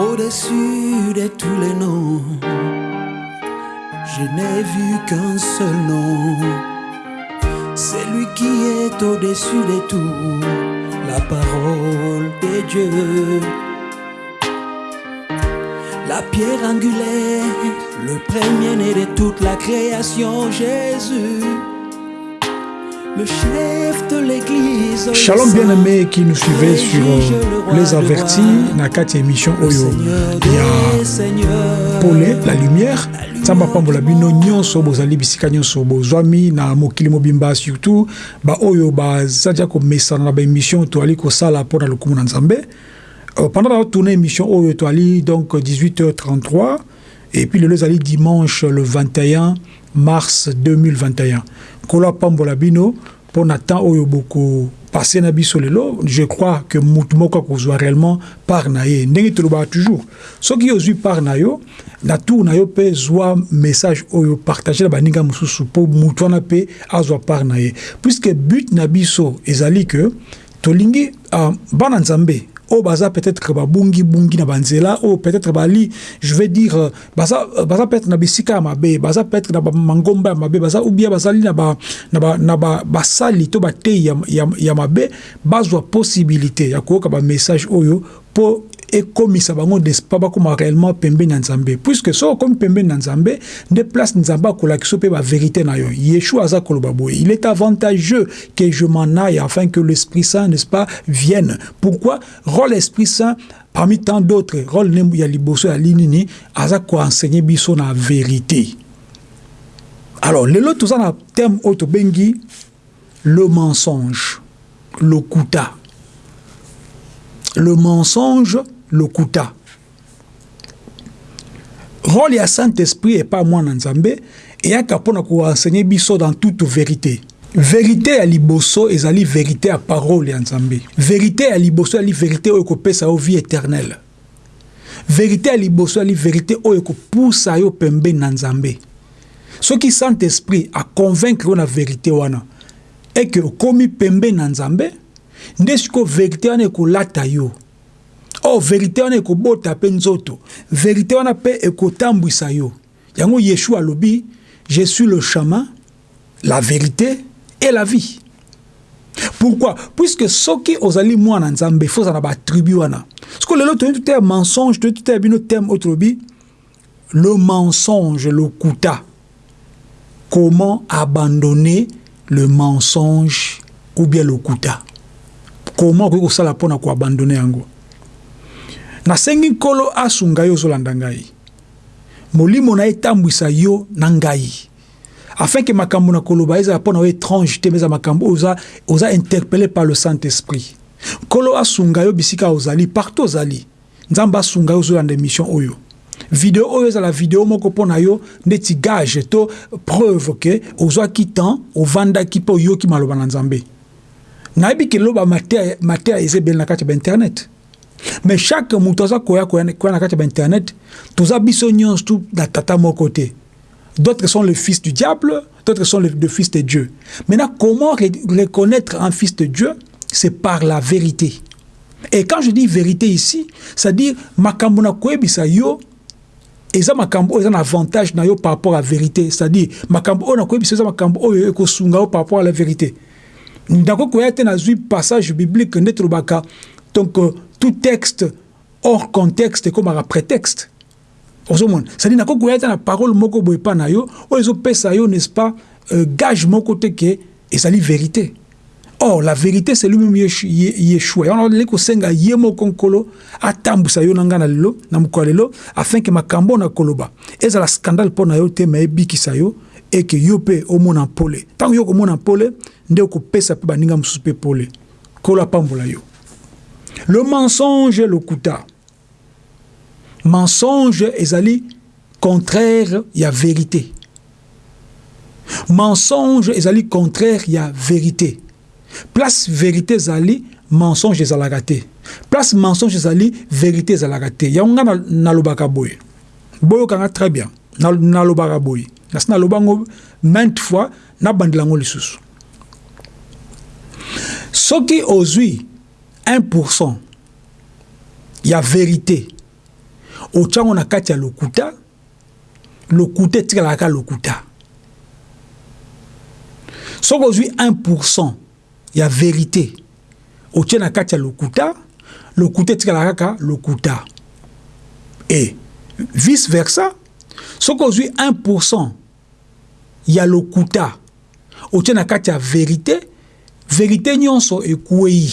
Au-dessus de tous les noms, je n'ai vu qu'un seul nom. C'est lui qui est au-dessus de tout, la parole de Dieu. La pierre angulaire, le premier-né de toute la création, Jésus. Shalom bien-aimé qui nous suivait sur Les Avertis, Nakati émission Oyo. Pole, la lumière. nzambe apambola bino nyonso bozali bisika nyonso bozwami na mokili mobimba surtout. Baoyo baza dia komesana na baémission toali kosala mpo na lokumu na nzambe. Euh, pendant la tourné émission oyo toali donc 18h33 et puis lelo ezali dimanche le 21 mars 2021 apambola bino je crois que mutu moko akozwa réellement part na ndenge toujours. Soki ozwi part na na tour zwa message oyo partage na baninga mosusu mpo mutu wana azwa ye. Puisque but na biso ezali ke tolingi uh, bana nzambe oyo baza peut-être babungi-bungi na banzela. Oyo peut-être bali je vais dire euh, baza, euh, baza peut-être na bisika mabe. Baza peut-être na bamangomba ya mabe. Baza ou bien bazali na basali na ba, ba to bateyi ya, ya, ya mabe. Bazwa possibilité ya koyoka bamessage oyo mpo ekomisa bango bakóma réellement pembeni na nzambe. Puisque soki okomi pembeni na nzambe nde place nzambe akolakisa mpe bavérité na yo. Yeshua aza il est avantageux que je m'en aille afin que l'esprit saint n'est-ce pas vienne. Pourquoi? Rôle esprit saint parmi tant d'autres rôle ya liboso ya linini aza koenseigner biso na vérité. Alors lelo toza na thème oyo tobengi le mensonge lokuta le mensonge lokuta. Rôle ya saint-esprit epa mwana nzambe eyaka mpona koenseigner biso dans toute vérité. Vérité ya liboso ezali vérité ya parole ya nzambe. Vérité ya liboso ezali vérité oyo ekopesa yo vie éternelle. Vérité ya liboso ezali vérité oyo ekopusa yo pembeni na nzambe. Soki saint-esprit aconvaincre yo na vérité wana eke okomi pembeni na nzambe nde sikoyo vérité wana ekolata yo o oh, verité wana ekobota mpe nzoto verité wana mpe ekotambwisa yo. Yango yeshua alobi je suis le chemin la vérité et la vie. Pourquoi? Puisque soki ozali mwana nzambe fo ozala na batribu wana. Siko lelo toyebi te mensonge toyebi te bino teme oyo tolobi le mensonge lokuta comment abandonner le mensonge ou bien lokuta comment okoki kosala mpona koabandone yango nasengi nkolo asunga yo ozolanda ngai. Molimo na ye etambwisa yo na ngai. Afin ke makambo na koloba ezala mpo na yo étrange te eza makambo oza, oza interpellé par le saint esprit nkolo asunga yo bisika ozali partout ozali. Nzambe asunga yo ozolanda émission oyo. Video oyo ezala video moko mpo na yo ndeti gage to preuve ke ozwaki temps ovandaki mpe oyoki maloba na nzambe. Nayebi ke loba mateya eza ebele na kati ya bainternet mais chaque moto aza koya koya na kati ya bainternet toza biso nyonso tu tata moko te. D'autres sont le fils du diable d'autres sont le, le fils de dieu. Maintenant comment reconnaître un fils de dieu? C'est par la vérité. Et quand je dis vérité ici c'est-à-dire makambo na koyebisa yo eza makambo oyo eza na avantage na yo par rapport à vérité. C'est-à-dire makambo oyo na koyebisa eza makambo oyo ekosunga yo par rapport à la vérité. Nakoki koya te nazwi passage biblique nde tolobaka. Donc euh, tout texte hors contexte ekomaka prétexte. Ozomona cestadire nakoki koya te na parole moko boye epa na yo oyo ezopesa yo n'est-ce pas euh, gage moko te ke ezali vérité. Or la vérité c'est lui-même yeshua yango naleli kosenga ye moko nkolo yo na ngai na lelo na mokolo ya lelo afin ke makambo na koloba. Ezala scandale mpo na yo te ma ebikisa yo eke yo mpe omona pole. Ntango yo komona pole nde okopesa mpe baninga mosusu mpe pole. Nkolo apambola yo le mensonge lokuta mensonge ezali contraire ya vérité. Mensonge ezali contraire ya vérité. Place vérité ezali mensonge ezalaka te place mensonge ezali vérité ezalaka te yango ngai nalobaka boye boyokanga très bien. Nalobaka boye nasi naloba yango mainte fois nabandela yango lisusu. Soki ozwi 1% ya vérité. Otyango na kati ya lokuta lokuta etikalaka kaka lokuta. Soki ozwi 1 ya vérité. Otie na kati ya lokuta lokuta etikalaka kaka lokuta. E vice versa soki ozwi 1 ya lokuta. Otie na kati ya vérité vérité nyonso ekwei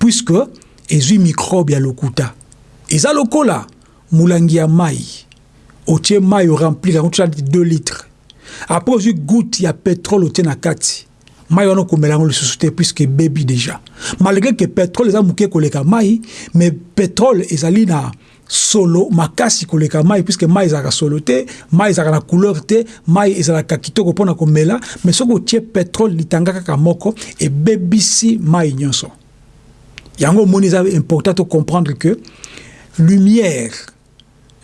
puisque ezwi microbe ya lokuta. Eza lokola molangi ya mai otie mai oremplir yango tia 2 litres. Après ozwi goutte ya pétrole otie na kati. Mai wana okomela yango lisusu te puisque ebebi déjà. Malgré que pétrole eza moke koleka mai mais pétrole ezali na solo makasi koleka mai puisque mai ezalaka solo te mai ezalaka na couleur te mai ezalaka kitoko mpona komela mais soki otie pétrole litanga kaka moko ebebisi mai nyonso yango omoni eza important to comprendre que lumière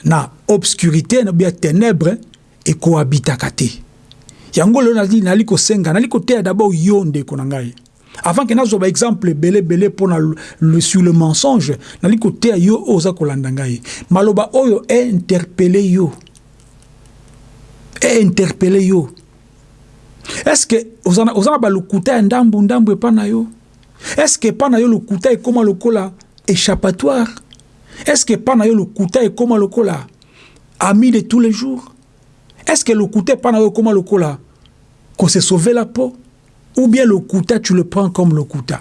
na obscurité na bien ténèbre ekohabitaka te yango lelo nali, kosenga nali koteya d'abord yo ndeko na ngai avant ke nazwa baexemple ebele ebele mpona sur le mensonge nali koteya yo oza kolanda maloba oyo einterpele yo einterpele yo estce oza na balokuta ya ndambu ndambu epa na yo estce epa na yo lokuta ekóma lokola échappatoire? Estce epa na yo lokuta ekóma lokola ami de tous les jours? Estce lokuta epa na yo ekóma lokola kose sauve la peau? Ou bien lokuta tu le prends comme lokuta?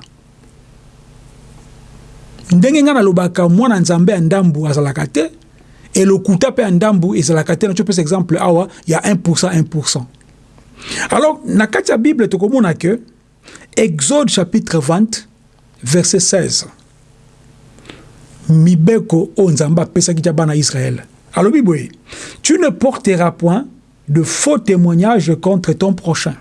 Ndenge ngai nalobaka mwana nzambe ya ndambu azalaka te e lokuta mpe ya ndambu ezalaka te. Natio pesa exemple awa ya 1 1 alors na kati ya bible tokomona ke exode chapitre 20 verset 16 mibeko apesaki tia bana israele alobi boye tu ne porteras point de faux témoignages contre ton prochain.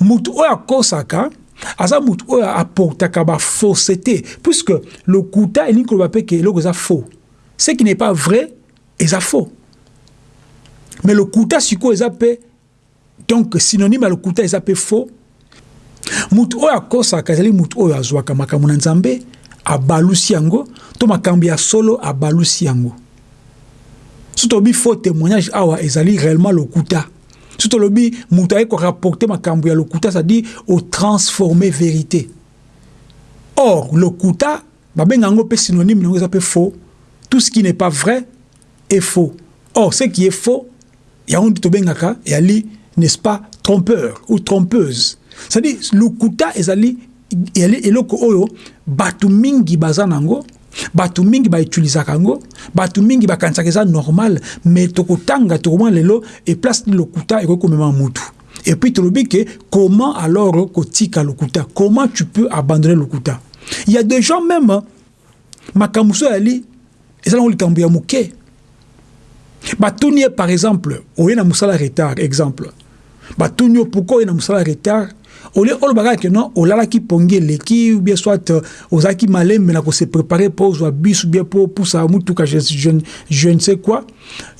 Mutu oyo akosaka aza mutu oyo aportaka bafausseté puisque lokuta elingi koloba mpe ke eza faux. Ce qui n'est pas vrai eza faux. Mais lokuta sikoyo eza mpe donc synonyme ya lokuta eza mpe faux mutu oyo akosaka ezali mutu oyo azwaka makambo na nzambe abalusi yango to makambo ya solo abalusi yango. So tolobi faux témoignage awa ezali réellement lokuta. So tolobi moto aye korapporte makambo ya lokuta c'est-à-dire otransforme vérité. Or lokuta babenga yango mpe synonyme nango eza mpe faux. Tout ce qui n'est pas vrai est faux. Or ce qui est faux yango nde tobengaka eyali n'est-ce pas trompeur ou trompeuse c'est-à-dire lokuta ezali eloko oyo bato mingi baza nango bato mingi bautilisaka yango bato mingi bakanisaka eza normal mais tokotanga tokomona lelo eplace ni lokuta ekoki komema mutu. Et puis tolobi ke comment alors kotika lokuta? Comment tu peux abandonner lokuta? Il y a des gens même makambo so yali eza nango likambo ya moke. Par exemple oye na mosala retard exemple. Batuni yo pourkui oye na mosala retard? Au lieu olobaka ke non olalaki pongi eleki bien soit euh, ozalaki malembe na kose prépare mpo ozwa bus bien mpo opusa mutuka je, ne sais quoi.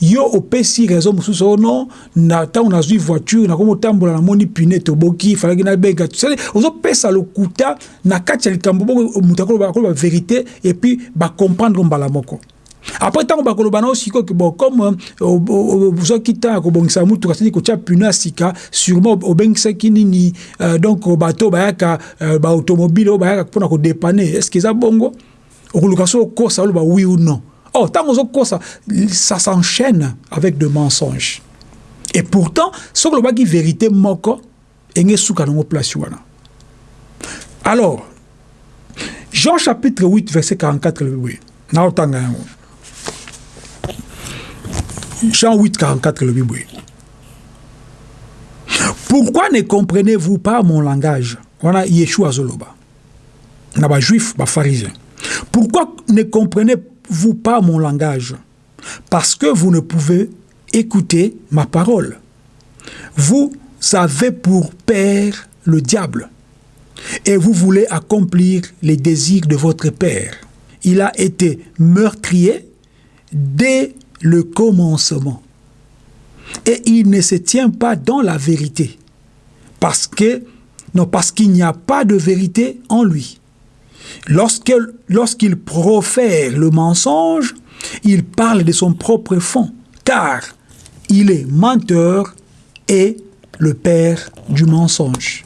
Yo opesi raison mosusu oyo non na ntango nazwi voiture nakomi otambola namoni pune toboki falaki nabenga ozopesa lokuta na kati ya likambo boko moto akoloba vérité et puis bacomprendre mbala moko après ntango bakoloba nao sikoyo ke bon comme ozwaki ntango ya kobongisa mutuka sadi kotia pune ya sika sûrement obengisaki nini euh, donc bato baautomobile oyo bayaka que eza bongo? Oloba oui ou non. Or ntango ozokosa ça s'enchaîne avec de mensonges. Et pourtant soki olobaki vérité moko enge esuka nango place wana alors jean chapitre 8 verset 44 lobi naotanga yango Jean 8, 44, le Bible. Pourquoi ne comprenez-vous pas mon langage? Voilà Yeshua Zoloba. Naba juif, ba pharisien. Pourquoi ne comprenez-vous pas mon langage? Parce que vous ne pouvez écouter ma parole. Vous avez pour père le diable et vous voulez accomplir les désirs de votre père. Il a été meurtrier dès le commencement. Et il ne se tient pas dans la vérité. Parce que, non, parce qu'il n'y a pas de vérité en lui. Lorsqu'il profère le mensonge, il parle de son propre fond, car il est menteur et le père du mensonge.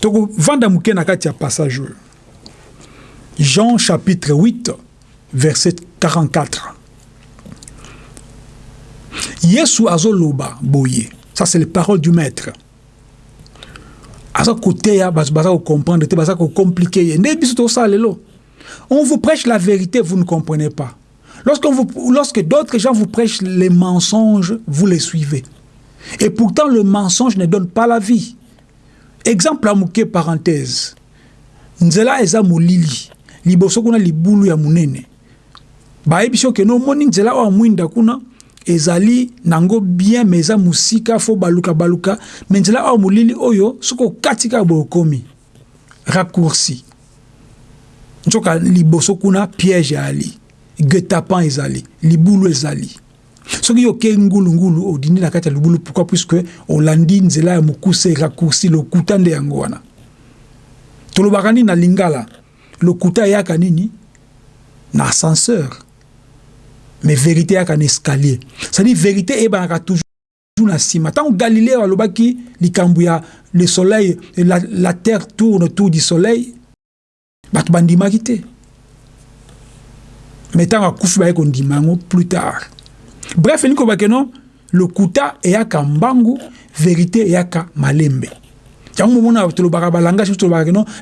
Donc, vanda muke na kati ya passage Jean chapitre 8 verset 44. Yesu azoloba boye. Ça c'est les paroles du maître. Aza côté ya baza comprendre te baza compliqué. Ne biso to salelo. On vous prêche la vérité, vous ne comprenez pas. Lorsque d'autres gens vous prêchent les mensonges, vous les suivez. Et pourtant, le mensonge ne donne pas la vie. Exemple à mouke parenthèse. Nzela eza mulili. Liboso kuna libulu ya munene. Bayebi ke no moni nzela wa mwinda kuna ezali nango bien mais eza musika fo baluka baluka. Mais nzela awa molili oyo soki okati kaka boye okomi raccourci. Nzoka liboso kuna piège ali guet-apens ezali. Libulu ezali. Soki yo okei ngulungulu odindi na kati ya libulu pourquoi puisque olandi nzela ya mokuse raccourci lokuta nde yango wana. Tolobaka nini na lingala? Lokuta eyaka nini? Na ascenseur mais vérité eyaka na escalier. C'est-à-dire vérité eyebanaka toujours na nsima ntango galilée alobaki likambo ya le soleil la, la terre tourne autour du soleil bato bandimaki te me ntango akufi baye kondima yango plus tard. Bref elingi kobake no lokuta eyaka mbangu vérité eyaka malembe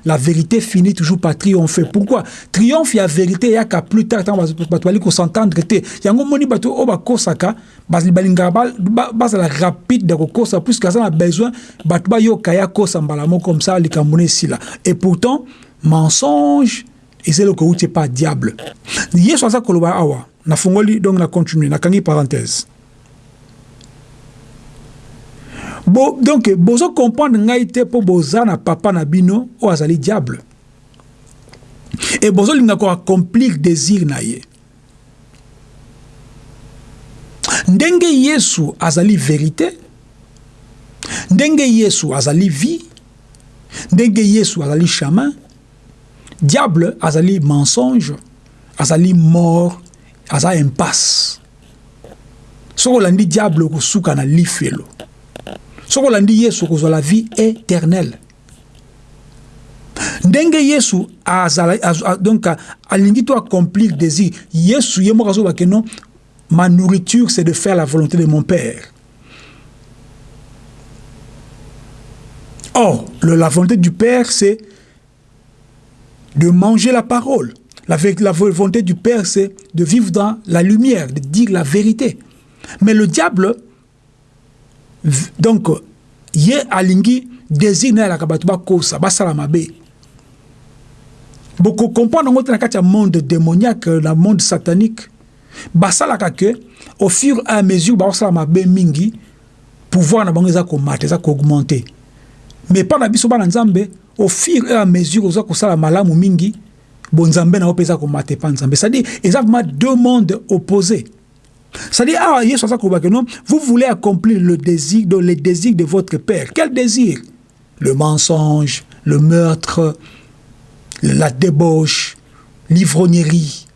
la vérité finit toujours par triompher. Pourquoi? Triomphe ya vérité eyaka plus tard ntango bato bali kosentendre te yango moni bato oyo bakosaka balingaka bazala rapide ya kokosa puisque aza na besoin bato bayoka ye akosa mbala moko comme ça esila et pourtant mensonge eza eloko euti epa diable. Yesu aza koloba awa nafungoli donc na continue Bo, donc bozo comprendre ngai te mpo boza na papa na bino oyo azali diable. E bozolinga koaccomplir désir na ye. Ndenge yesu azali vérité ndenge yesu azali vie ndenge yesu azali chemin diable azali mensonge azali mort aza impasse. Soki olandi diable okosuka na lifelo soki olandi yesu okozwa la vie éternelle ndenge yesu azala az, donc alingi to accomplir désir yesu ye moko ma nourriture c'est de faire la volonté de mon père or le, la volonté du père c'est de manger la parole. La, la volonté du Père, c'est de vivre dans la lumière, de dire la vérité. Mais le diable, donc, ye alingi désir na la kabatuba kosa, basala mabe. Beaucoup comprendre dans le monde démoniaque, le monde satanique, basala que au fur et à mesure basala mabe mingi, pouvoir na bango eza ko mate, eza ko augmenter. Mais pas na biso bana nzambe, au fur et à mesure oza kosala malamu mingi bonzambe na komata nzambe c'est-à-dire deux mondes opposés c'est-à-dire non vous voulez accomplir le désir de, désir de votre père. Quel désir? Le mensonge le meurtre la débauche l'ivrognerie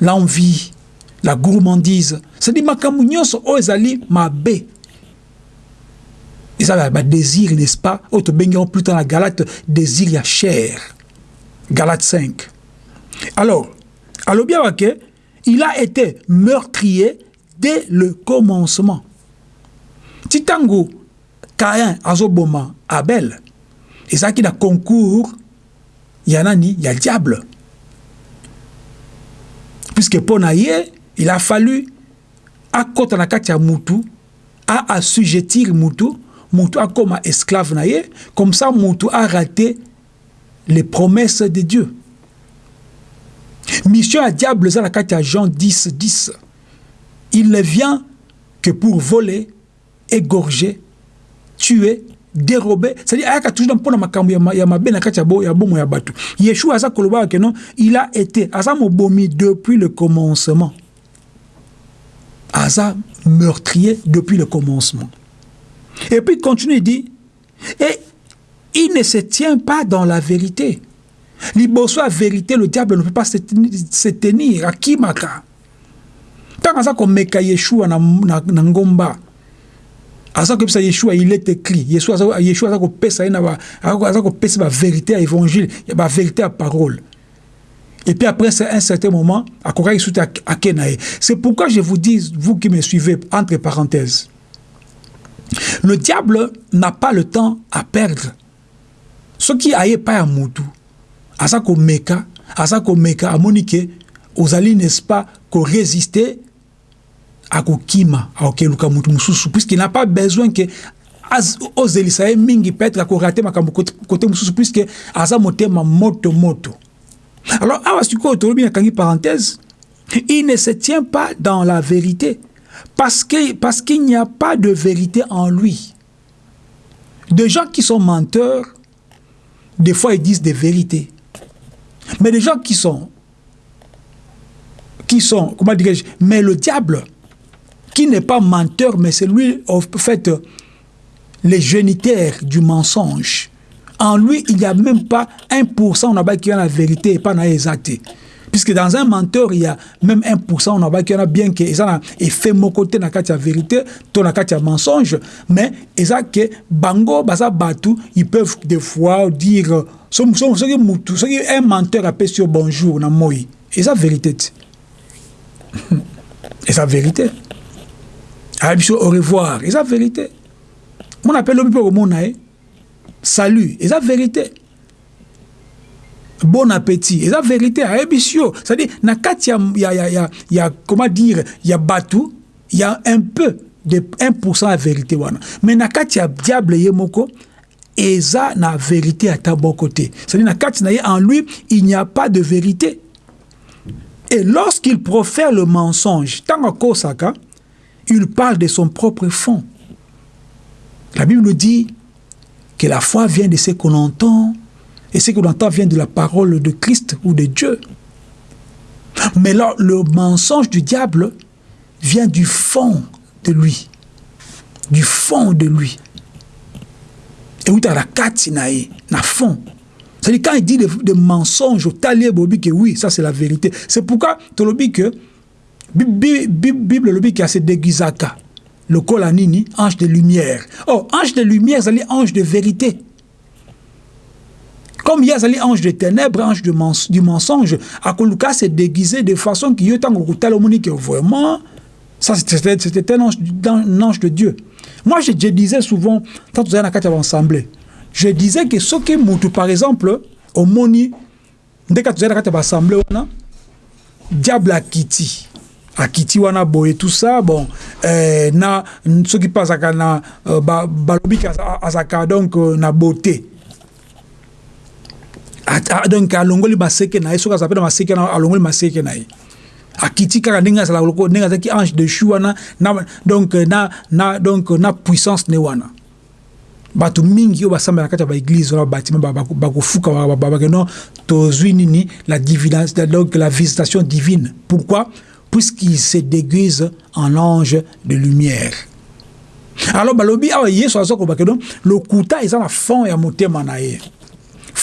l'envie la gourmandise. C'est-à-dire nyonso oyo ezali mabe eza badésir n'est-ce pas? Oyo tobengi plus tard na galate. Désir ya chair. Galate 5 alors alobi awa ke il a été meurtrier dès le commencement. Ti ntango kain azoboma abel. Ezalaki na concours ya nani ya diable. Puisque ye il a fallu akɔta na kati ya mutu aassujettir mutu mutu akoma esclave na ye comme ça mutu a raté les promesses de Dieu mission à diable eza na kati ya Jean 10 10 il ne vient que pour voler égorger tuer dérober. C'est-à-dire ayaka toujours ya mabe na kati ya bomo ya bato. Yeshua aza kolobaka ke non il a été aza mobomi depuis le commencement. Aza meurtrier depuis le commencement. Et puis continue, il dit, et il ne se tient pas dans la vérité. Liboso la vérité, le diable ne peut pas se tenir. À Kimaka. ntango aza komeka yeshua na, na, na ngomba aza koyebisa yeshua il est écrit. Yeshua aza, kopesa ye aza kopesa bavérité ya évangile bavérité ya parole. Et puis après un certain moment ye. C'est pourquoi je vous dis vous qui me suivez entre parenthèses le diable n'a pas le temps à perdre. Soki aye epai ya motu aza komeka aza komeka amoni ke ozali n'est-ce pas korésister akokima akokeluka motu mosusu. Puisqu'il n'a pas besoin ke ozelisa ye mingi peut-être akorate makambo kote mosusu puisque aza motema moto moto. Alors awa sikoyo tolobi nakangi parenthèse il ne se tient pas dans la vérité parce qu'il parce qu'il n'y a pas de vérité en lui. Des gens qui sont menteurs des fois ils disent des vérités mais des gens qui sont qui sont comment dirais-je mais le diable qui n'est pas menteur, mais c'est lui, en fait, les génitaires du mensonge. En lui, il n'y a même pas 1% on a qui a la vérité et pas exacté. Puisque dans un menteur, il y a même 1% on a qui a bien que ça et fait mon côté na la vérité, ton na la mensonge, mais ça que bango basa batu, ils peuvent des fois dire ce qui un menteur appelle sur bonjour na moi. Et ça vérité. Et ça vérité. au revoir eza vérité mon appelle obi mpe komona ye salut eza vérité bon appétit. Vérité ayebi si yo c'est-à-dire na kati ya, ya, ya, ya, ya comment dire ya bato ya un peu de 1% ya vérité mais na kati ya diable ye moko eza na vérité ata moko te c'est-à-dire na kati na ye en lui il n'y a pas de vérité. Et lorsqu'il profère le mensonge il parle de son propre fond. La Bible nous dit que la foi vient de ce qu'on entend, et ce qu'on entend vient de la parole de Christ ou de Dieu. Mais là, le mensonge du diable vient du fond de lui. Du fond de lui. Et où la na fond? C'est-à-dire quand il dit des, mensonges, bobi que oui, ça c'est la vérité. C'est pourquoi tu le que bible elobi ke asedegizaka lokola nini ange de lumière oh ange de lumière ezali ange de vérité comme ye azali ange de ténèbre ange de mens du mensonge akoluka se déguiser de façon okotala omoni ke vraiment ça c'était un ange, un ange de dieu. Moi je, disais souvent tozali na kati ya baassemblée je disais que soki mutu par exemple omoni ndeka tozali na kati ya baassemblée wana diable akiti akiti wana boye tout ça bon euh, na na euh, balobi ba azalaka donc euh, beauté donc alongoli maseke na ye soki aza mpe na maseke na alongoli maseke na ye akiti kaka ndenge azalaka loko ndenge azalaki ange de chu wana na, donc na, na, donc na puissance ne wana. Bato mingi oyo basambela na kati ya baeglise wana babatima bakofuka babake non tozwi nini la, divina, donc la visitation divine. Pourquoi? Puisqu'il se déguise en ange de lumière. Alors, balobi awa yesu aza koloba donc lokuta eza na fond ya motema na ye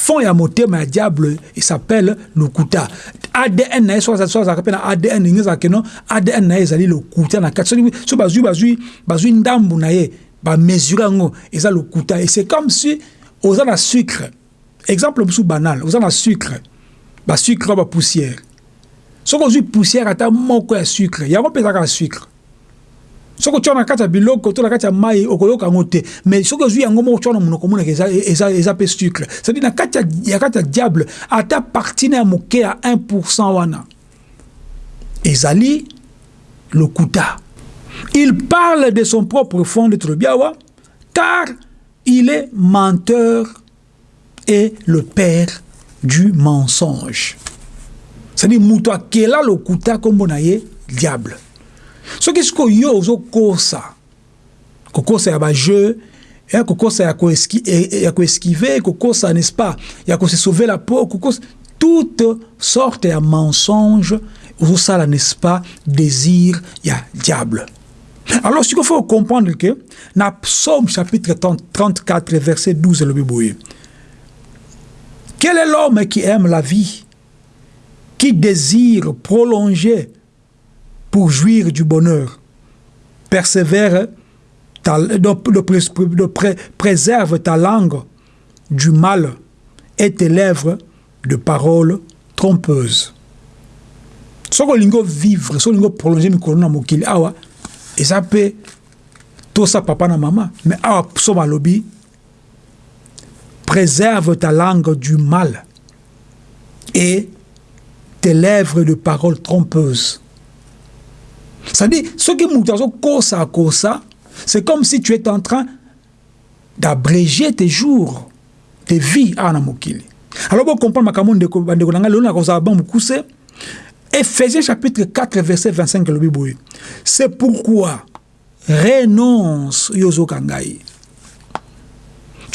fond ya motema ya diable s'appelle lokuta. Adn na ye so azalaka mpe na adn ndenge ezalaka no adn na ye ezali lokuta na kati so bazwi bazwi bazwi ndambu na ye bamesure yango eza lokuta. Et c'est comme si oza na sucre exemple mosusu banal oza na sucre basucre oyo bapoussière soki ozwi poussière ata moko ya sucre? Yango mpe ezaka ya sucre soki otya na kati biloko to na kati ya mai okoyoka yango te mais soki ozwi yango moko tya na monoko omonaka eza, mpe sucre. Cetadire na kati ya kati ya diable ata parti na ya moke ya 1 wana. Ezali lokuta. Il parle de son propre fond de trobiawa car il est menteur et le père du mensonge. C'est-à-dire moto akela lokuta nkombo na ye diable soki sikoyo yo ozokosa kokosa ya bajeu ya kokosa ya koesquive kokosa n'est-ce pas ya kose sauver la kokosa toute sorte ya mensonge ozosala n'est-ce pas désir ya diable. Alors sikoyo faut comprendre que na psaume chapitre 34 verset 12 elobi boye quel est l'homme qui aime la vie qui désire prolonger pour jouir du bonheur. Persévère, ta, préserve ta langue du mal et tes lèvres de paroles trompeuses. Que vivre, que prolonger mikolo na mokili awa, eza pe tout ça papa na maman, mais awa so lobby préserve ta langue du mal et tes lèvres de paroles trompeuses. C'est-à-dire, ce qui nous ça, c'est comme si tu étais en train d'abréger tes jours, tes vies à Namokili. Alors, vous comprenez, Ephésiens chapitre 4, verset 25, c'est pourquoi renonce Yozo Kangai?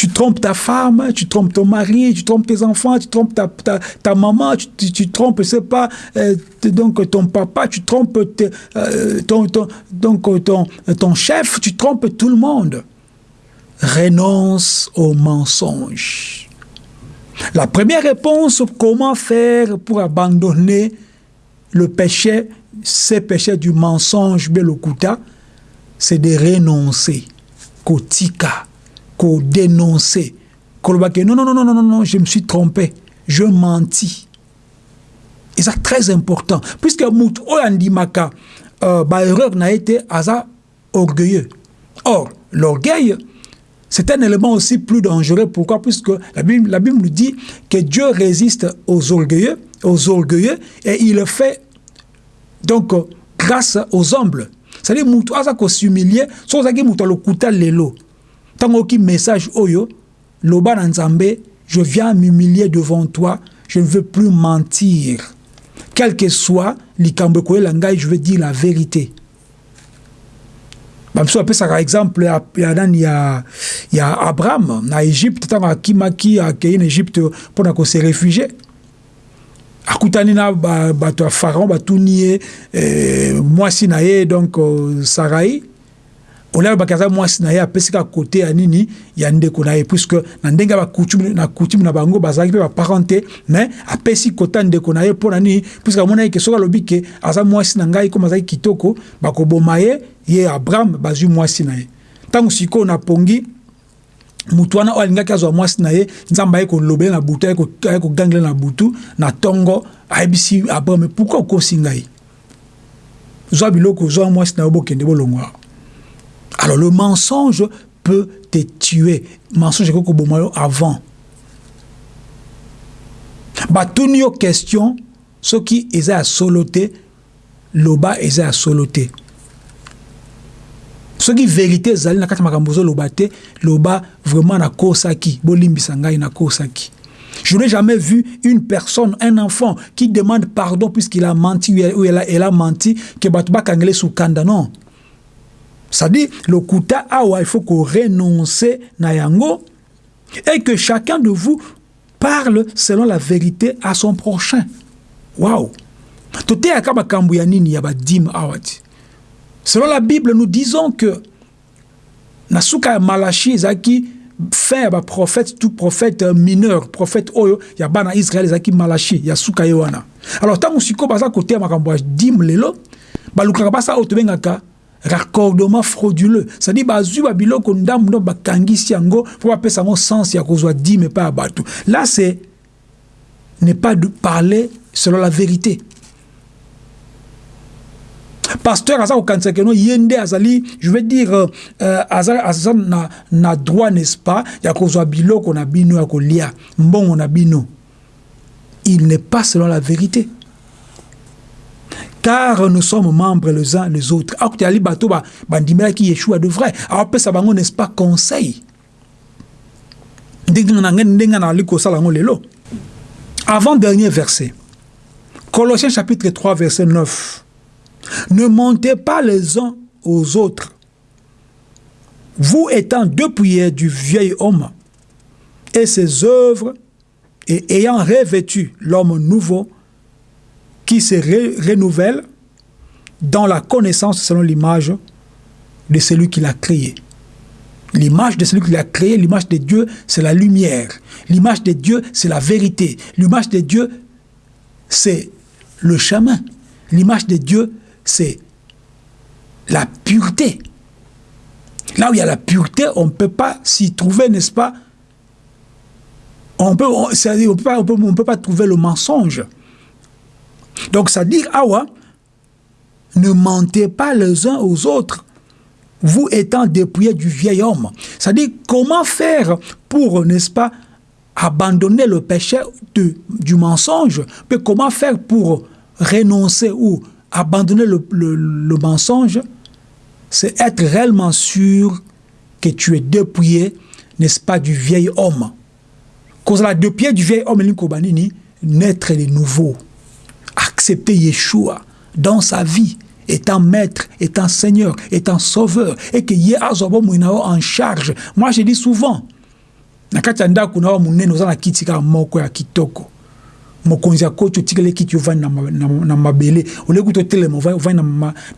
Tu trompes ta femme, tu trompes ton mari, tu trompes tes enfants, tu trompes ta, ta, ta maman, tu, tu, trompes, je sais pas, euh, donc ton papa, tu trompes euh, ton, ton, donc ton, ton chef, tu trompes tout le monde. Renonce au mensonge. La première réponse, comment faire pour abandonner le péché, ces péchés du mensonge, Belokuta, c'est de renoncer. Kotika qu'on qu'on non, non, non, non, non, non, je me suis trompé, je mentis. Et c'est très important, puisque Mout Oyandimaka, euh, bah, erreur n'a été asa orgueilleux. Or, l'orgueil, c'est un élément aussi plus dangereux. Pourquoi? Puisque la Bible, la Bible dit que Dieu résiste aux orgueilleux, aux orgueilleux, et il le fait donc grâce aux humbles. C'est-à-dire, Moutou Asa s'humilier, sans le kuta lelo qui message oyo loba na nzambe je viens m'humilier devant toi je ne veux plus mentir. Quel que soit likambo ekoyela ngai je veux dire la vérité. Bamiso bapesaka exemple ya nani ya, ya abraham na egypte ntango akimaki akei na egypte mpona kose réfugie akutani na bato ya pharaon batuni ye eh, mwasi na ye donc uh, sarai olabaki aza mwasi na ye apesi kaka kote ya nini ya ndeko na ye puisque na ndenge ya na coutume na bango bazalaki mpe baparent te mais apesi kote ya ndeko na ye mpo na nini puisque amonaki ke soki alobi ke aza mwasi na ngai komi azalaki kitoko bakoboma ye ye abraham bazwi mwasi na ye. Ntango sikoyo napongi mutu wana oyo alingaki azwa mwasi na ye nzambe aye kolobela na butu aye kogangela na butu na ntongo ayebisi abraham pourkui okosi ngai? Zwa biloko zwa mwasi na yo bokende bolongwa Alors le mensonge peut te tuer. Mensonge que bomoyo avant. Batuni yo question ce qui est à soloter loba est à soloter. Ce qui vérité zali na kati makambo loba te loba vraiment na kosaki bolimbisa ngai na kosaki. Je n'ai jamais vu une personne, un enfant, qui demande pardon puisqu'il a menti ou elle a, elle a menti, que Batouba Kangele sous kanda. Non. C'est-à-dire, le kuta awa, il faut qu'on renonce na yango et que chacun de vous parle selon la vérité à son prochain. Waouh! Selon la Bible, nous disons que Nasuka Malachi Zaki fin ya prophète tout prophète mineur prophète oyo ya bana Israël ezaki Malachi ya suka ye wana alors ntango sikoyo baza koteya makambo ya dime lelo balukaka basa oyo raccordement frauduleux. C'est-à-dire bazwi babiloko ndambu ndo bakangisi yango mpo bapesa yango sens ya kozwa dime epai ya bato. Là c'est n'est pas de parler selon la vérité. Pasteur aza kokanisa keno ye nde azali je veux dire euh, aza na, na droit n'est-ce pas ya kozwa biloko na bino ya kolia. Mbongo na bino. Il n'est pas selon la vérité car nous sommes membres les uns les autres. Akutali bato bandimelaki yeshua de vrai. Bango n'est-ce pas conseil? Avant dernier verset Colossiens chapitre 3 verset 9 ne montez pas les uns aux autres. Vous étant depuis du vieil homme et ses œuvres et ayant revêtu l'homme nouveau qui se renouvelle dans la connaissance selon l'image de celui qui l'a créé. L'image de celui qui l'a créé, l'image de Dieu, c'est la lumière. L'image de Dieu, c'est la vérité. L'image de Dieu, c'est le chemin. L'image de Dieu, c'est la pureté. Là où il y a la pureté, on ne peut pas s'y trouver, n'est-ce pas? On peut, peut pas trouver le mensonge. Donc, ça dit, Awa, ne mentez pas les uns aux autres, vous étant dépouillés du vieil homme. C'est-à-dire, comment faire pour, n'est-ce pas, abandonner le péché de, du mensonge, mais comment faire pour renoncer ou abandonner le, le, mensonge C'est être réellement sûr que tu es dépouillé, n'est-ce pas, du vieil homme. Cause la dépouillé du vieil homme, naître de nouveau, accepter Yeshua dans sa vie, étant maître, étant seigneur, étant sauveur, et que Yé en charge. Moi, je dis souvent, na kati ya ndako na wa monene oza na kiti kaka moko ya kitoko. Mokonzi akoti otikeli kiti ovandi na, mabele. Oleki kuta otelema ovandi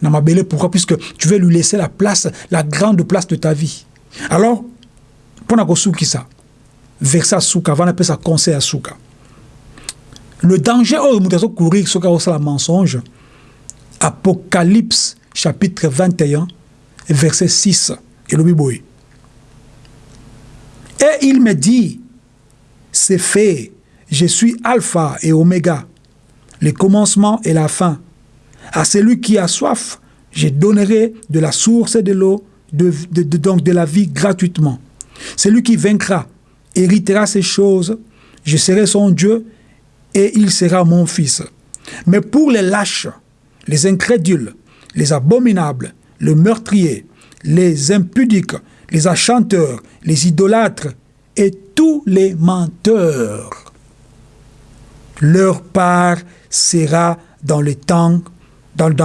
na, mabele. Pourquoi? Puisque tu veux lui laisser la place la grande place de ta vie. Alors mpo na kosukisa verset ya suka avana apesa conseil ya suka le danger oyo moto azokourir soki akosala mensonge apocalypse chapitre 21 verset 6 elobi boye Et il me dit, c'est fait, je suis alpha et oméga, le commencement et la fin. À celui qui a soif, je donnerai de la source de l'eau, de, de, donc de la vie gratuitement. Celui qui vaincra héritera ces choses, je serai son Dieu et il sera mon fils. Mais pour les lâches, les incrédules, les abominables, le meurtrier, les impudiques, les achanteurs, les idolâtres et tous les menteurs. Leur part sera dans les temps,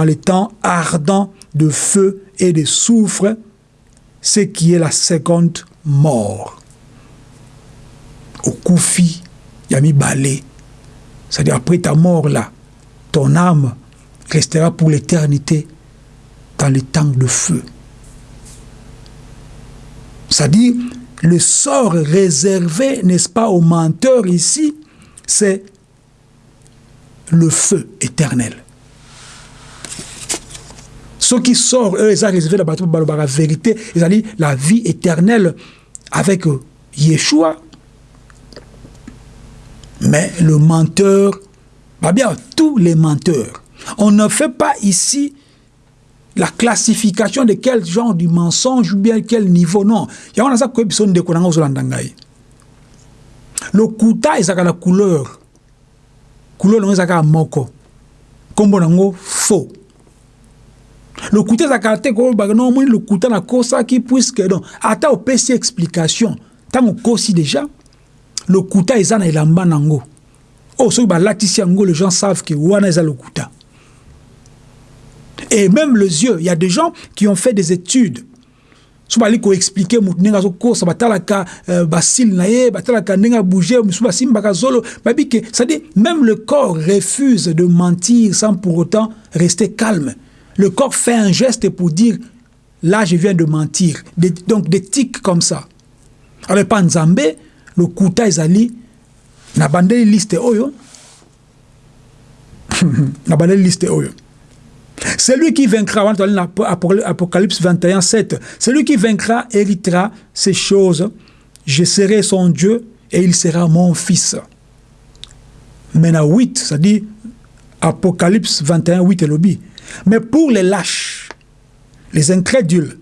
les temps ardents de feu et de soufre, ce qui est la seconde mort. Au Koufi, Yami Balé, c'est-à-dire après ta mort là, ton âme restera pour l'éternité dans les temps de feu. C'est-à-dire, le sort réservé, n'est-ce pas, aux menteurs ici, c'est le feu éternel. Ce qui sort, eux, ils ont réservé la, la vérité, ils ont dit la vie éternelle avec Yeshua. Mais le menteur, bah bien, tous les menteurs, on ne fait pas ici la classification de quel genre de mensonge ou bien quel niveau non. Ndeko nanga ozolanda ngai lokuta ezalaka na couleur. Couleur nango ezalaka moko. Nango faux. Lokuta ezalaka te koyebaka no omoni lokuta nakosaki puiske non. Ata opesi explication ntango okosi déjà lokuta eza na elamba nango. Oyo soki balatisi yango les gens savent ke wana eza lokuta Et même les yeux, il y a des gens qui ont fait des études. so bali koexplike motu ndenge azokosa batalaka uh, basile na ye batalaka ndenge abouge mosusu basimbaka zolo babi ke c'est-à-dire même le corps refuse de mentir sans pour autant rester calme. Le corps fait un geste pour dire là je viens de mentir. Des, donc des tics comme ça. Alors pa nzambe lokuta ezali na bandeli liste oyo na bandeli liste oyo celui qui vaincra, Apocalypse 21, 7, celui qui vaincra héritera ces choses. Je serai son Dieu et il sera mon fils. Maintenant 8, ça dit Apocalypse 21, 8 et lobby. Mais pour les lâches, les incrédules,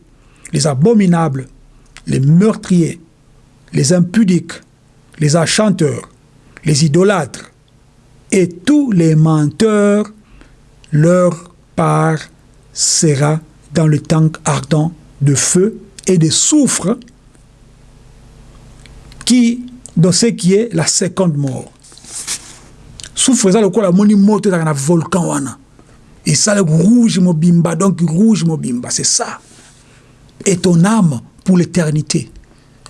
les abominables, les meurtriers, les impudiques, les achanteurs, les idolâtres et tous les menteurs, leur part sera dans le tank ardent de feu et de soufre qui, dans ce qui est la seconde mort. Soufre, ça, le quoi, la moni moto dans un volcan, wana. Et ça, le rouge mobimba, donc rouge mobimba, c'est ça. Et ton âme pour l'éternité,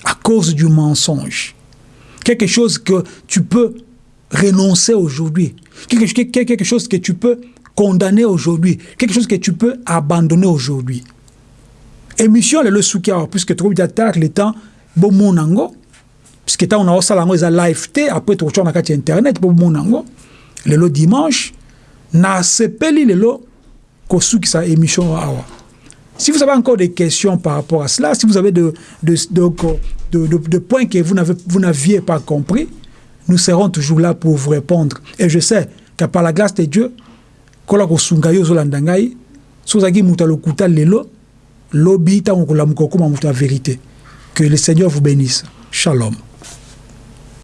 à cause du mensonge. Quelque chose que tu peux renoncer aujourd'hui. Quelque, chose que tu peux condamner aujourd'hui, quelque chose que tu peux abandonner aujourd'hui. Émission le soukia puisque trop tard le temps bon monango puisque tant on a ça lango live té après tu na kati internet bon monango le dimanche na sepeli lelo ko sa émission awa Si vous avez encore des questions par rapport à cela, si vous avez de, de, de, de points que vous n'aviez pas compris, nous serons toujours là pour vous répondre. Et je sais que par la grâce de Dieu, que le seigneur vous bénisse. Shalom